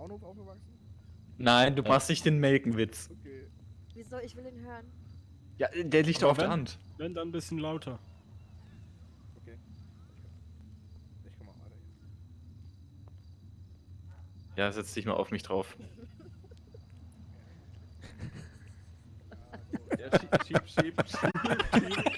Bauernhof aufgewachsen? Nein, du machst nicht den Melkenwitz. Okay. Wieso? Ich will ihn hören. Ja, der liegt doch auf der Hand. Wenn dann ein bisschen lauter. Okay. Ich komm mal weiter hier. Ja, setz dich mal auf mich drauf. Ja, so. Ja, schieb, schieb, schieb, schieb.